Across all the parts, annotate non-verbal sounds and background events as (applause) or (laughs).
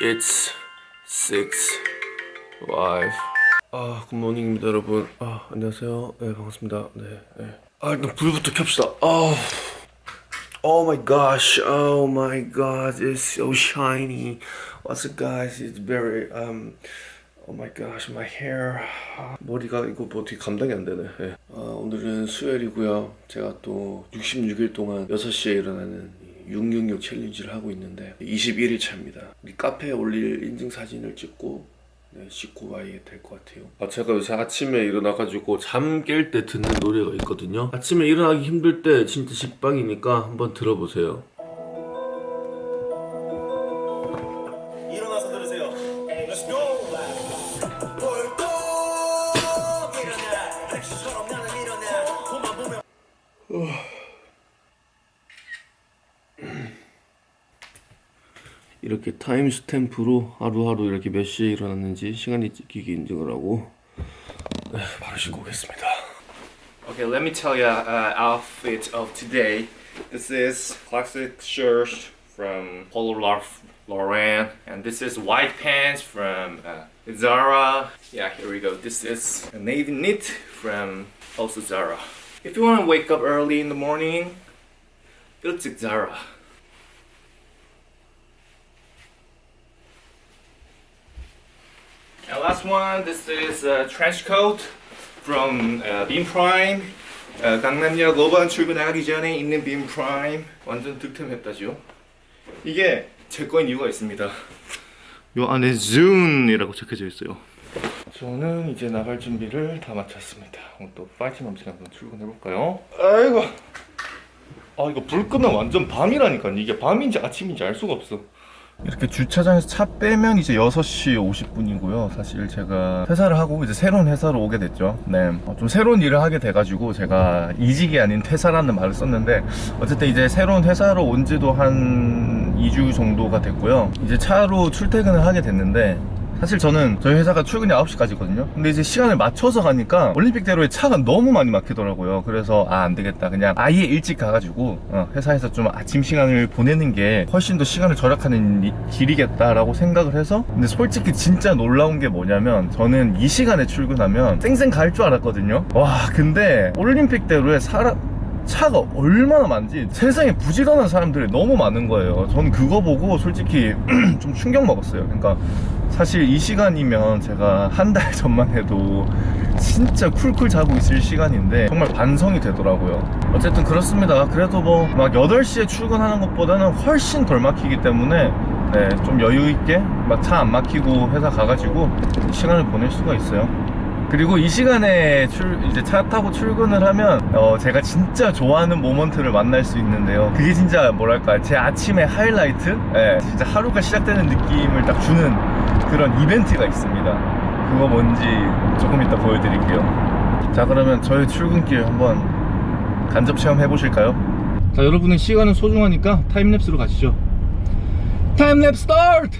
It's 6 5 아, 굿모닝입니다, 여러분. 아, 안녕하세요. 네, 반갑습니다. 네, 네. 아, 일단 불부터 켭시다. 아, oh my gosh, oh my god, it's so shiny. What's up, guys? It's very um. Oh my gosh, my hair. 아, 머리가 이거 뭐 어떻게 감당이 안 되네. 예. 아, 오늘은 수요일이고요. 제가 또 66일 동안 6시에 일어나는 666 챌린지를 하고 있는데 21일 차입니다. 카페에 올릴 인증 사진을 찍고 네, 씻고 와야 될 것 같아요. 아, 제가 요새 아침에 일어나가지고 잠 깰 때 듣는 노래가 있거든요. 아침에 일어나기 힘들 때 진짜 식빵이니까 한번 들어보세요. 이렇게 타임 스탬프로 하루하루 이렇게 몇 시에 일어났는지 시간이 찍히기 인증을 하고 네, 바로 씻고 오겠습니다. Okay, let me tell you uh, outfit of today. This is classic shirt from Polo Lauren, and this is white pants from uh, Zara. Yeah, here we go. This is a navy knit from also Zara. If you want to wake up early in the morning, 일찍 Zara. And last one, this is a trench coat from uh, Beam Prime. 어, 강남역 5번 출구 나가기 전에 있는 빔 프라임 완전 득템했다죠? 이게 제 거인 이유가 있습니다. 요 안에 Zune이라고 적혀져 있어요. 저는 이제 나갈 준비를 다 마쳤습니다. 또 파이팅 넘치게 한번 출근해볼까요? 아이고. 아 이거 불 끄면 완전 밤이라니까 이게 밤인지 아침인지 알 수가 없어 이렇게 주차장에서 차 빼면 이제 6시 50분이고요. 사실 제가 회사를 하고 이제 새로운 회사로 오게 됐죠. 네. 어, 좀 새로운 일을 하게 돼가지고 제가 이직이 아닌 퇴사라는 말을 썼는데 어쨌든 이제 새로운 회사로 온 지도 한 2주 정도가 됐고요. 이제 차로 출퇴근을 하게 됐는데 사실 저는 저희 회사가 출근이 9시까지거든요. 근데 이제 시간을 맞춰서 가니까 올림픽대로에 차가 너무 많이 막히더라고요. 그래서 아 안되겠다. 그냥 아예 일찍 가가지고 어, 회사에서 좀 아침 시간을 보내는 게 훨씬 더 시간을 절약하는 이- 길이겠다라고 생각을 해서 근데 솔직히 진짜 놀라운 게 뭐냐면 저는 이 시간에 출근하면 쌩쌩 갈 줄 알았거든요. 와 근데 올림픽대로에 사람 차가 얼마나 많지? 세상에 부지런한 사람들이 너무 많은 거예요. 저는 그거 보고 솔직히 (clears throat) 좀 충격 먹었어요. 그러니까 사실 이 시간이면 제가 한 달 전만 해도 진짜 쿨쿨 자고 있을 시간인데 정말 반성이 되더라고요. 어쨌든 그렇습니다. 그래도 뭐 막 8시에 출근하는 것보다는 훨씬 덜 막히기 때문에 네, 좀 여유 있게 막 차 안 막히고 회사 가가지고 시간을 보낼 수가 있어요 그리고 이 시간에 출, 이제 차 타고 출근을 하면 어, 제가 진짜 좋아하는 moment를 만날 수 있는데요. 그게 진짜 뭐랄까 제 아침의 하이라이트? 예, 진짜 하루가 시작되는 느낌을 딱 주는 그런 이벤트가 있습니다. 그거 뭔지 조금 이따 보여드릴게요. 자 그러면 저희 출근길 한번 간접 체험 해보실까요? 자 여러분의 시간은 소중하니까 time lapse로 가시죠. Time lapse start!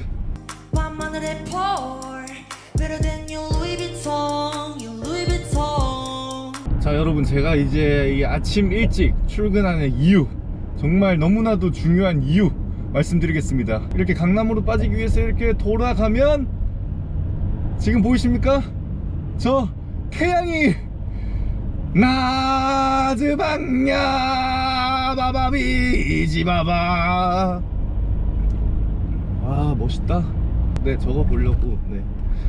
자 여러분 제가 이제 이 아침 일찍 출근하는 이유 정말 너무나도 중요한 이유 말씀드리겠습니다. 이렇게 강남으로 빠지기 위해서 이렇게 돌아가면 지금 보이십니까? 저 태양이 나즈방야 바바비지 바바. 아 멋있다. 네 저거 보려고 네.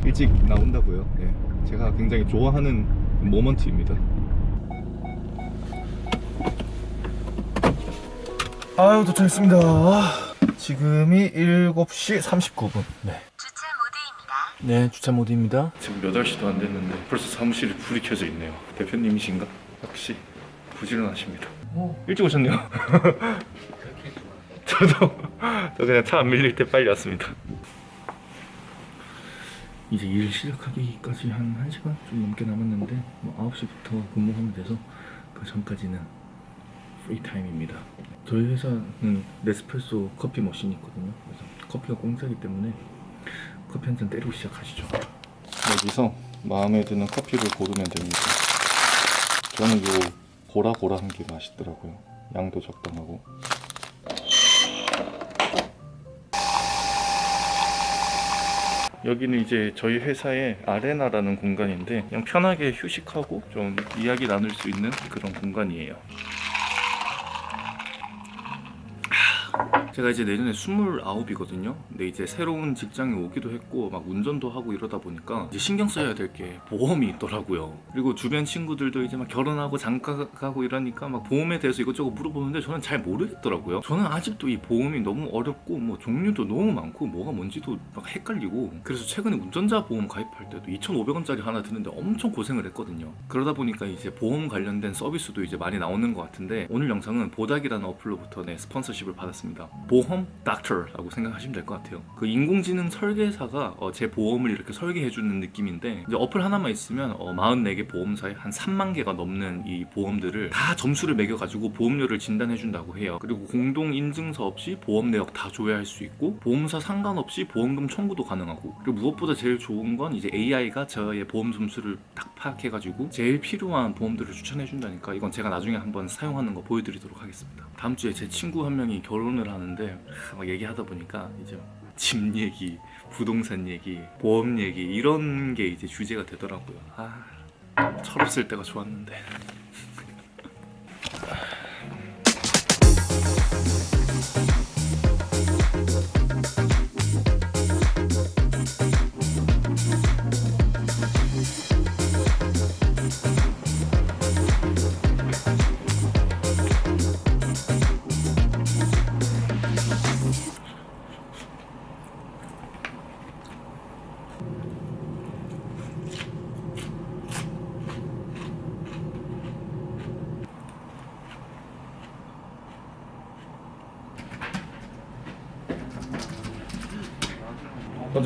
일찍 나온다고요. 네 제가 굉장히 좋아하는 모먼트입니다 아유 도착했습니다. 지금이 7시 39분. 네. 주차 모드입니다. 네 주차 모드입니다. 지금 8시도 안 됐는데 벌써 사무실에 불이 켜져 있네요. 대표님이신가? 역시 부지런하십니다 일찍 오셨네요. (laughs) 저도 저 그냥 차 안 밀릴 때 빨리 왔습니다. 이제 일 시작하기까지 한 1시간 좀 넘게 남았는데 뭐 9시부터 근무하면 돼서 그 전까지는 프리타임입니다. 저희 회사는 네스프레소 커피 머신이 있거든요. 그래서 커피가 공짜기 때문에 커피 한 잔 때리고 시작하시죠. 네, 여기서 마음에 드는 커피를 고르면 됩니다. 저는 요 고라고라한 게 맛있더라고요. 양도 적당하고. 여기는 이제 저희 회사의 아레나라는 공간인데 그냥 편하게 휴식하고 좀 이야기 나눌 수 있는 그런 공간이에요. 제가 이제 내년에 29이거든요. 근데 이제 새로운 직장에 오기도 했고 막 운전도 하고 이러다 보니까 이제 신경 써야 될 게 보험이 있더라고요. 그리고 주변 친구들도 이제 막 결혼하고 장가 가고 이러니까 막 보험에 대해서 이것저것 물어보는데 저는 잘 모르겠더라고요. 저는 아직도 이 보험이 너무 어렵고 뭐 종류도 너무 많고 뭐가 뭔지도 막 헷갈리고 그래서 최근에 운전자 보험 가입할 때도 2,500원짜리 하나 드는데 엄청 고생을 했거든요. 그러다 보니까 이제 보험 관련된 서비스도 이제 많이 나오는 것 같은데 오늘 영상은 보닥이라는 어플로부터 네, 스폰서십을 받았습니다. 보험 닥터라고 생각하시면 될 것 같아요. 그 인공지능 설계사가 어, 제 보험을 이렇게 설계해주는 느낌인데 어플 하나만 있으면 어, 44개 보험사에 한 3만 개가 넘는 이 보험들을 다 점수를 매겨가지고 보험료를 진단해준다고 해요. 그리고 공동 인증서 없이 보험 내역 다 조회할 수 있고 보험사 상관없이 보험금 청구도 가능하고 그리고 무엇보다 제일 좋은 건 이제 AI가 저의 보험 점수를 딱 파악해가지고 제일 필요한 보험들을 추천해준다니까 이건 제가 나중에 한번 사용하는 거 보여드리도록 하겠습니다. 다음 주에 제 친구 한 명이 결혼을 하는 데 막 얘기하다 보니까 이제 집 얘기, 부동산 얘기, 보험 얘기 이런 게 이제 주제가 되더라고요. 아 철없을 때가 좋았는데.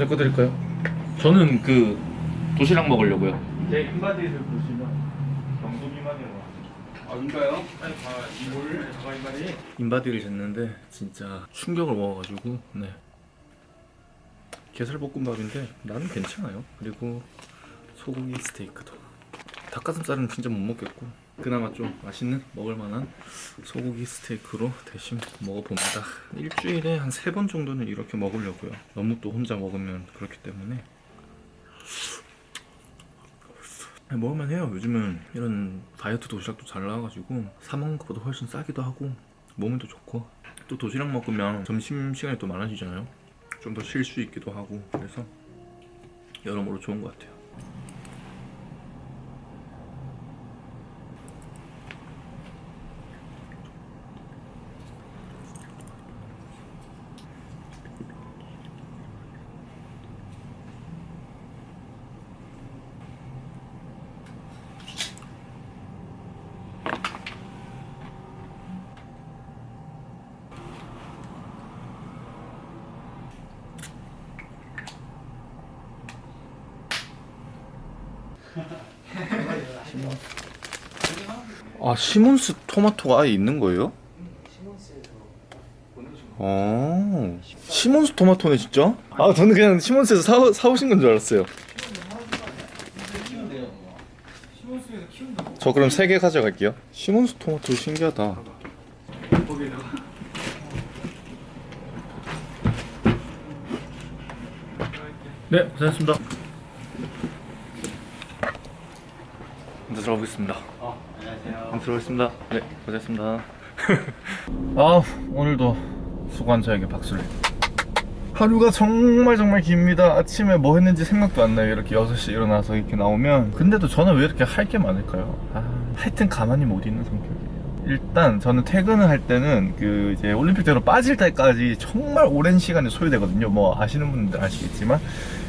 거 드릴까요? 저는 그 도시락 먹으려고요. 제 인바디를 보시면 경도 미만이라고 아 인가요? 인바디를 쟀는데 진짜 충격을 먹어가지고 네 게살볶음밥인데 나는 괜찮아요 그리고 소고기 스테이크도 닭가슴살은 진짜 못 먹겠고 그나마 좀 맛있는 먹을만한 소고기 스테이크로 대신 먹어봅니다 일주일에 한 세 번 정도는 이렇게 먹으려고요 너무 또 혼자 먹으면 그렇기 때문에 먹을만 해요. 요즘은 이런 다이어트 도시락도 잘 나와가지고 사 먹는 것보다 훨씬 싸기도 하고 또 좋고 또 도시락 먹으면 점심 시간이 또 많아지잖아요. 좀 더 쉴 수 있기도 하고 그래서 여러모로 좋은 것 같아요. 아 시몬스 토마토가 아예 있는 거예요? 어. 시몬스 토마토네 진짜? 아 저는 그냥 시몬스에서 사, 사오신 건 줄 알았어요. 저 그럼 세 개 가져갈게요. 시몬스 토마토 신기하다. 네 고생했습니다 먼저 들어보겠습니다 한번 들어보겠습니다. 네, 고생했습니다. (laughs) 아, 오늘도 수고한 저에게 박수를. 하루가 정말 정말 깁니다. 아침에 뭐 했는지 생각도 안 나요. 이렇게 6시 일어나서 이렇게 나오면. 근데도 저는 왜 이렇게 할 게 많을까요? 아, 하여튼 가만히 못 있는 성격이에요. 일단 저는 퇴근을 할 때는 그 이제 올림픽대로 빠질 때까지 정말 오랜 시간이 소요되거든요. 뭐 아시는 분들 아시겠지만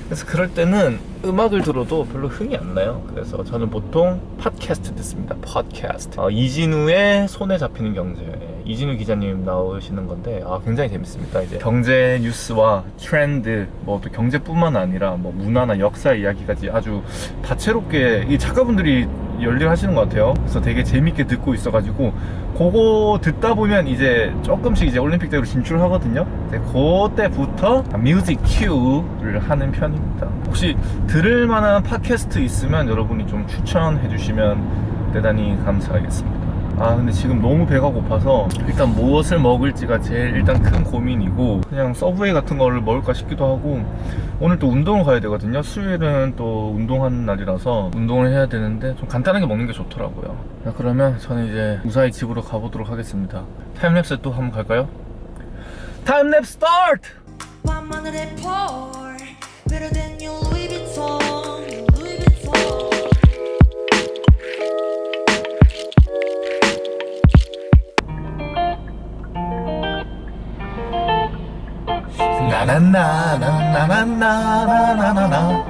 그래서 그럴 때는 음악을 들어도 별로 흥이 안 나요. 그래서 저는 보통 팟캐스트 듣습니다. 팟캐스트. 어, 이진우의 손에 잡히는 경제. 이진우 기자님 나오시는 건데 아, 굉장히 재밌습니다. 이제 경제 뉴스와 트렌드, 뭐 또 경제뿐만 아니라 뭐 문화나 역사 이야기까지 아주 다채롭게 이 작가분들이 열일하시는 것 같아요. 그래서 되게 재밌게 듣고 있어가지고 그거 듣다 보면 이제 조금씩 이제 올림픽대로 진출하거든요. 이제 그때부터 뮤직 큐를 하는 편입니다. 혹시 들을 만한 팟캐스트 있으면 여러분이 좀 추천해 주시면 대단히 감사하겠습니다. 아 근데 지금 너무 배가 고파서 일단 무엇을 먹을지가 제일 일단 큰 고민이고 그냥 서브웨이 같은 거를 먹을까 싶기도 하고 오늘 또 운동을 가야 되거든요 수요일은 또 운동하는 날이라서 운동을 해야 되는데 좀 간단하게 먹는 게 좋더라고요 자 그러면 저는 이제 무사히 집으로 가보도록 하겠습니다 Time lapse 또 한번 갈까요? Time lapse start! 나나나나나나나나나나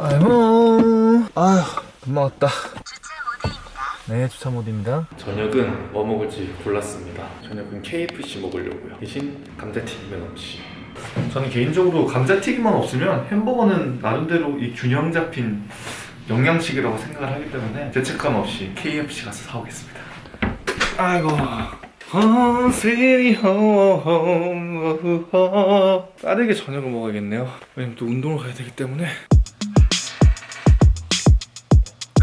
아이고 아휴 금방 왔다 네 주차 모드입니다 저녁은 뭐 먹을지 골랐습니다 저녁은 KFC 먹으려고요 대신 감자튀김은 없이 저는 개인적으로 감자튀김만 없으면 햄버거는 나름대로 이 균형 잡힌 영양식이라고 생각을 하기 때문에 죄책감 없이 KFC 가서 사오겠습니다 아이고. Home sweet home 빠르게 저녁을 먹어야겠네요. 왜냐면 또 운동을 가야 되기 때문에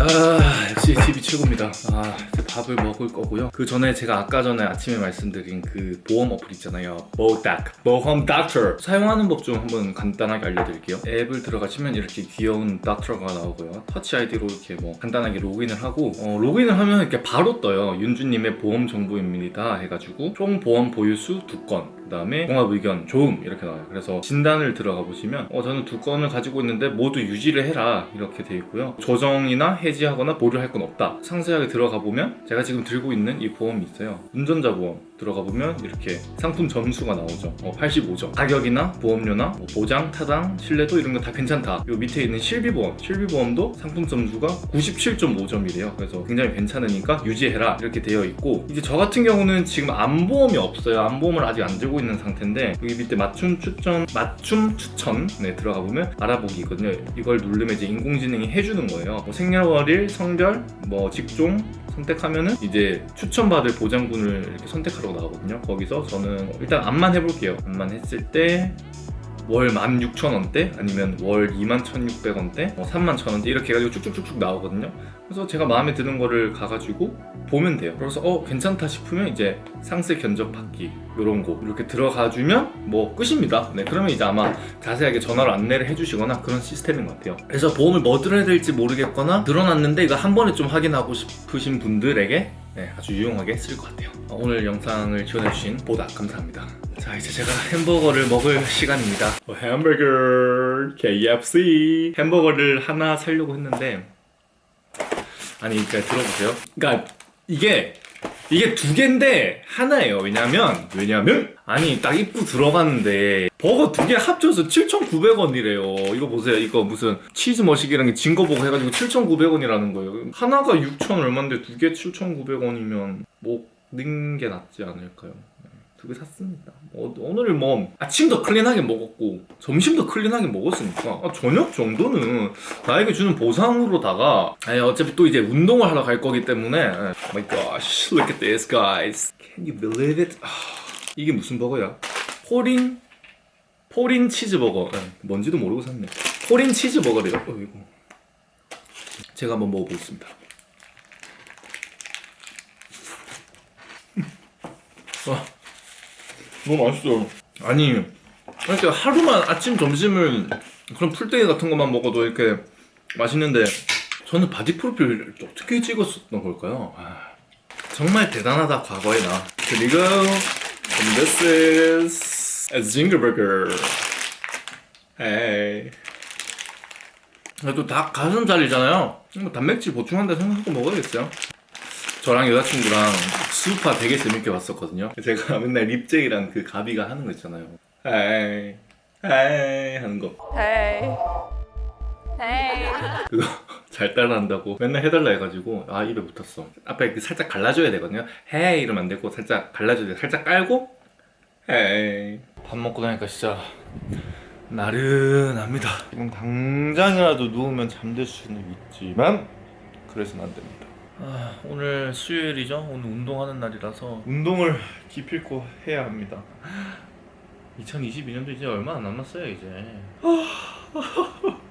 아 역시 집이 최고입니다. 아 이제 밥을 먹을 거고요. 그 전에 제가 아까 전에 아침에 말씀드린 그 보험 어플 있잖아요. 보닥 보험 닥터. 사용하는 법 좀 한번 간단하게 알려드릴게요. 앱을 들어가시면 이렇게 귀여운 닥터가 나오고요. 터치 아이디로 이렇게 뭐 간단하게 로그인을 하고 어, 로그인을 하면 이렇게 바로 떠요. 윤주님의 보험 정보입니다 해가지고 총 보험 보유수 두건 그 다음에 종합 의견 좋음 이렇게 나와요. 그래서 진단을 들어가 보시면 어, 저는 두 건을 가지고 있는데 모두 유지를 해라. 이렇게 돼 있고요. 조정이나 해지하거나 보류할 건 없다. 상세하게 들어가 보면 제가 지금 들고 있는 이 보험이 있어요. 운전자 보험 들어가 보면 이렇게 상품 점수가 나오죠. 어, 85점. 가격이나 보험료나 뭐 보장, 타당, 신뢰도 이런 거 다 괜찮다. 요 밑에 있는 실비보험. 실비보험도 상품 점수가 97.5점이래요. 그래서 굉장히 괜찮으니까 유지해라. 이렇게 되어 있고 이제 저 같은 경우는 지금 안보험이 없어요. 안보험을 아직 안 들고 있는 상태인데 여기 밑에 맞춤 추천 맞춤 추천 네 들어가 보면 알아보기 있거든요. 이걸 누르면 이제 인공지능이 해주는 거예요. 뭐 생년월일, 성별, 뭐 직종 선택하면은 이제 추천받을 보장군을 이렇게 선택하라고 나오거든요. 거기서 저는 일단 암만 해볼게요. 암만 했을 때 월 16,000원대? 아니면 월 21,600원대? 뭐 31,000원대? 이렇게 해가지고 쭉쭉쭉쭉 나오거든요. 그래서 제가 마음에 드는 거를 가가지고 보면 돼요. 그래서 어 괜찮다 싶으면 이제 상세 견적 받기 이런 거 이렇게 들어가 주면 뭐 끝입니다. 네 그러면 이제 아마 자세하게 전화로 안내를 해주시거나 그런 시스템인 것 같아요. 그래서 보험을 뭐 들어야 될지 모르겠거나 늘어났는데 이거 한 번에 좀 확인하고 싶으신 분들에게 네, 아주 유용하게 쓸것 같아요. 어, 오늘 영상을 지원해주신 보다 감사합니다. 자 이제 제가 햄버거를 먹을 시간입니다. 어, 햄버거 KFC 햄버거를 하나 사려고 했는데 아니 그러니까 들어보세요. 그러니까 이게 이게 두 개인데 하나예요. 왜냐면 왜냐면 아니 딱 입구 들어갔는데 버거 두 개 합쳐서 7,900원이래요. 이거 보세요. 이거 무슨 치즈 머시기랑 징거 보고 해가지고 7,900원이라는 거예요. 하나가 6,000 얼마인데 두 개 7,900원이면 먹는 게 낫지 않을까요 두 개 샀습니다. 어, 오늘 뭐 아침도 clean하게 먹었고 점심도 clean하게 먹었으니까 아, 저녁 정도는 나에게 주는 보상으로다가 아니 어차피 또 이제 운동을 하러 갈 거기 때문에 아, Oh my gosh look at this guys. Can you believe it? 아, 이게 무슨 버거야? 폴인 폴인 치즈버거. 예, 뭔지도 모르고 샀네. 폴인 치즈버거래요. 어, 이거. 제가 한번 먹어보겠습니다. 와 너무 맛있어 아니 이렇게 하루만 아침 점심을 그런 풀떼기 같은 것만 먹어도 이렇게 맛있는데 저는 바디 프로필 어떻게 찍었었던 걸까요? 아, 정말 대단하다 과거의 나. 그리고 this is a zinger burger. Hey. 그래도 닭 가슴살이잖아요. 뭐 단백질 보충한다 생각하고 먹어야겠어요 저랑 여자친구랑 수우파 되게 재밌게 봤었거든요. 제가 (laughs) 맨날 립제이랑 그 가비가 하는 거 있잖아요. 에이, 에이 하는 거. Hey. Hey. 그거 (laughs) 잘 따라한다고 맨날 해달라 해가지고 아 입에 붙었어. 앞에 그 살짝 갈라줘야 되거든요. 헤이 이러면 안 되고 살짝 갈라줘야 돼. 살짝 깔고 헤이. 밥 먹고 나니까 진짜 나른합니다. 지금 당장이라도 누우면 잠들 수는 있지만 그래서는 안 됩니다. 아, 오늘 수요일이죠. 오늘 운동하는 날이라서 운동을 기필코 해야 합니다. 2022년도 이제 얼마 안 남았어요, 이제. (laughs)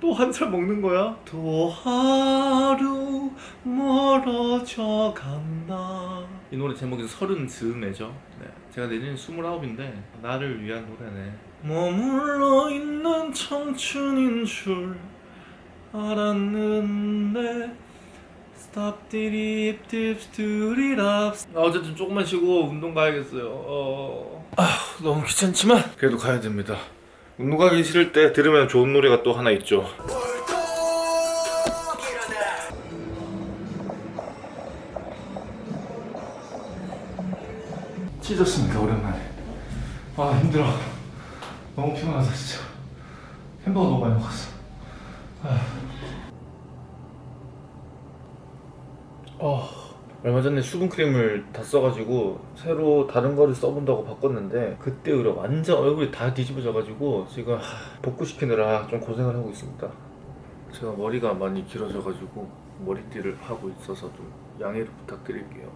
또 한 살 먹는 거야? 또 하루 멀어져 간다 이 노래 제목이 서른 즈음에죠 네. 제가 내년에 스물아홉인데 나를 위한 노래네 머물러 있는 청춘인 줄 알았는데 스탑 디립 딥스 두리랍 어쨌든 조금만 쉬고 운동 가야겠어요. 어... 아 너무 귀찮지만. 그래도 가야 됩니다. 운동 가기 싫을 때 들으면 좋은 노래가 또 하나 있죠. 찢었습니다 오랜만에? 아 힘들어. 너무 피곤하다 진짜. 햄버거 너무 많이 먹었어 어, 얼마 전에 수분크림을 다 써가지고 새로 다른 거를 써본다고 바꿨는데 그때 의뢰 완전 얼굴이 다 뒤집어져가지고 지금 하, 복구시키느라 좀 고생을 하고 있습니다. 제가 머리가 많이 길어져가지고 머리띠를 하고 있어서 좀 양해를 부탁드릴게요.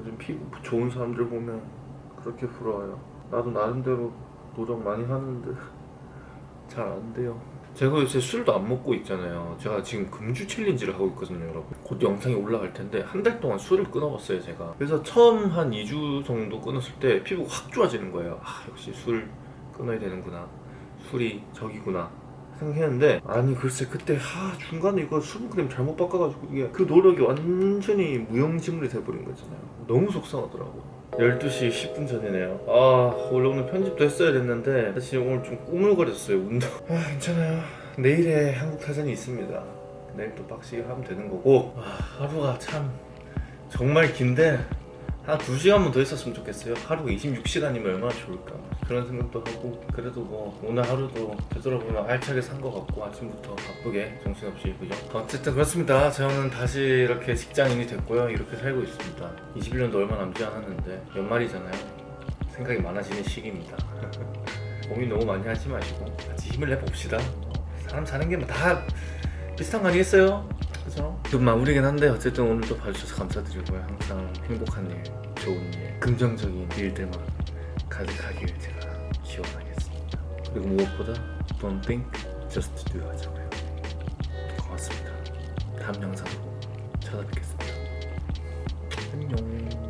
요즘 피부 좋은 사람들 보면 그렇게 부러워요. 나도 나름대로 노력 많이 하는데 잘 안 돼요 제가 요새 술도 안 먹고 있잖아요. 제가 지금 금주 챌린지를 하고 있거든요 여러분. 곧 영상이 올라갈 텐데 한 달 동안 술을 끊어봤어요 제가. 그래서 처음 한 2주 정도 끊었을 때 피부가 확 좋아지는 거예요. 아 역시 술 끊어야 되는구나. 술이 적이구나 생각했는데 아니 글쎄 그때 하 중간에 이거 수분크림 잘못 바꿔가지고 이게 그 노력이 완전히 무용지물이 돼버린 거잖아요. 너무 속상하더라고 12시 10분 전이네요. 아 원래 오늘 편집도 했어야 됐는데 사실 오늘 좀 꾸물거렸어요 운동. 아 괜찮아요. 내일에 한국 사전이 있습니다. 내일 또 빡시게 하면 되는 거고. 아, 하루가 참 정말 긴데 한 2시간만 더 있었으면 좋겠어요. 하루가 26시간이면 얼마나 좋을까. 그런 생각도 하고 그래도 뭐 오늘 하루도 되돌아보면 알차게 산 것 같고 아침부터 바쁘게 정신없이 그죠? 어쨌든 그렇습니다. 저는 다시 이렇게 직장인이 됐고요. 이렇게 살고 있습니다. 21년도 얼마 남지 않았는데 연말이잖아요. 생각이 많아지는 시기입니다. (laughs) 고민 너무 많이 하지 마시고 같이 힘을 내봅시다. 사람 사는 게뭐다 비슷한 거 아니겠어요? 그죠? 좀 마무리긴 한데 어쨌든 오늘도 봐주셔서 감사드리고요. 항상 행복한 일, 좋은 일, 긍정적인 일들만 가득하길 제가 기원하겠습니다. 그리고 무엇보다 Don't think, just do 하자고요. 고맙습니다. 다음 영상으로 찾아뵙겠습니다. 안녕